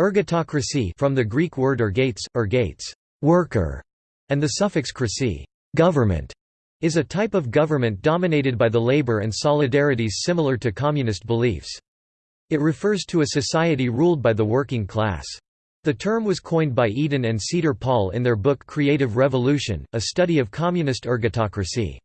Ergatocracy from the Greek word ergates, ergates worker, and the suffix krasi government, is a type of government dominated by the labor and solidarities similar to communist beliefs. It refers to a society ruled by the working class. The term was coined by Eden and Cedar Paul in their book Creative Revolution, a study of communist ergatocracy.